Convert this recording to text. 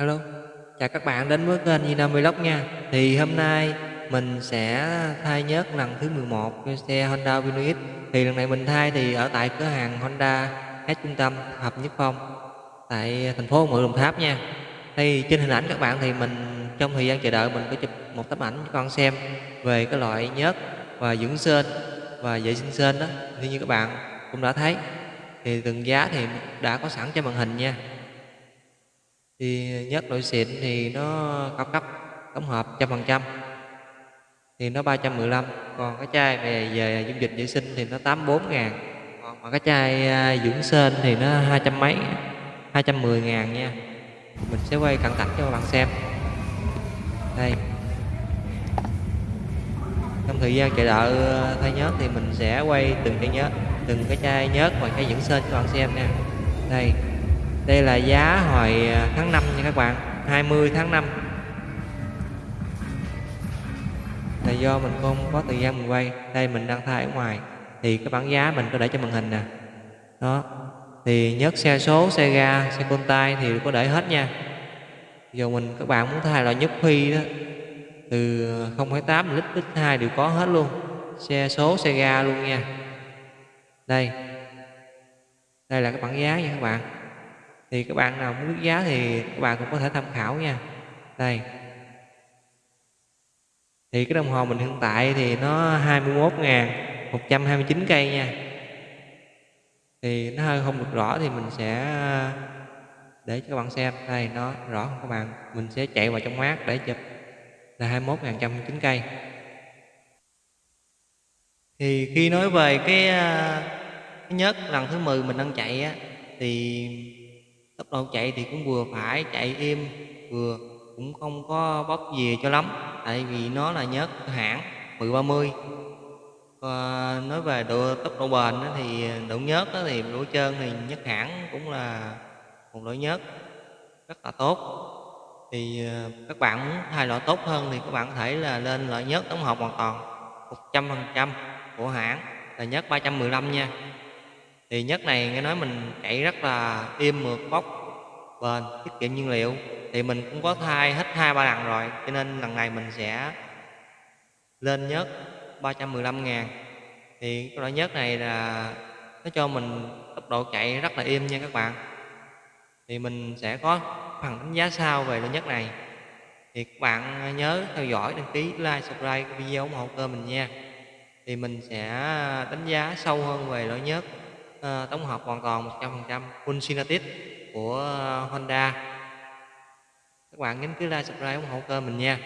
Hello, chào các bạn đến với kênh Vina Vlog nha. Thì hôm nay mình sẽ thay nhớt lần thứ 11 cho xe Honda Venue X. Thì lần này mình thay thì ở tại cửa hàng Honda H trung tâm Hợp Nhất Phong tại thành phố Mự Đồng Tháp nha. Thì trên hình ảnh các bạn thì mình trong thời gian chờ đợi mình có chụp một tấm ảnh cho con xem về cái loại nhớt và dưỡng sên và vệ sinh sên đó. Thì như các bạn cũng đã thấy thì từng giá thì đã có sẵn trên màn hình nha thì nhất loại xịn thì nó cao cấp tổng hợp trăm phần trăm. Thì nó 315 còn cái chai về về dung dịch vệ sinh thì nó 84 ngàn. Còn mà cái chai à, dưỡng sên thì nó hai trăm mấy 210 ngàn nha. Mình sẽ quay cận cảnh cho các bạn xem. Đây. Trong thời gian chờ đợi à, thay nhớt thì mình sẽ quay từng cái nhớt từng cái chai nhớt và cái dưỡng sên cho các bạn xem nha. Đây đây là giá hồi à, tháng 5 nha các bạn 20 tháng 5 là do mình không có thời gian mình quay đây mình đang thay ở ngoài thì cái bảng giá mình có để cho màn hình nè. Đó thì nhớt xe số xe ga xe côn tay thì có để hết nha. Giờ mình các bạn muốn thay loại nhất phi đó từ 0,8 lít lít 2 đều có hết luôn xe số xe ga luôn nha. Đây đây là cái bảng giá nha các bạn thì các bạn nào muốn biết giá thì các bạn cũng có thể tham khảo nha. Đây. Thì cái đồng hồ mình hiện tại thì nó 21.129 cây nha. Thì nó hơi không được rõ thì mình sẽ để cho các bạn xem. Đây nó rõ không các bạn. Mình sẽ chạy vào trong mát để chụp. Là 21 ngàn chín cây. Thì khi nói về cái, ờ, cái nhớt lần thứ 10 mình đang chạy á thì tốc độ chạy thì cũng vừa phải chạy êm vừa cũng không có bóp về cho lắm, tại vì nó là nhớt hãng 1030 và ờ, nói về độ, tốc độ bền thì độ nhớt thì độ trơn thì nhất hãng cũng là một loại nhớt, rất là tốt. Thì ờ, các bạn muốn thay loại tốt hơn thì các bạn có thể là lên loại nhớt tổng hợp hoàn toàn 100% của hãng là nhớt 315 nha thì nhất này nghe nói mình chạy rất là im mượt bốc bền, tiết kiệm nhiên liệu. Thì mình cũng có thay hết hai ba lần rồi, cho nên lần này mình sẽ lên nhất 315 ngàn. Thì cái loại nhất này là nó cho mình tốc độ chạy rất là im nha các bạn. Thì mình sẽ có phần đánh giá sau về loại nhất này. Thì các bạn nhớ theo dõi, đăng ký, like, subscribe video ủng hộ kênh mình nha. Thì mình sẽ đánh giá sâu hơn về loại nhất uh, tổng hợp hoàn toàn 100% full Synatic của Honda. Các bạn nhấn cứ like subscribe ủng hộ kênh mình nha.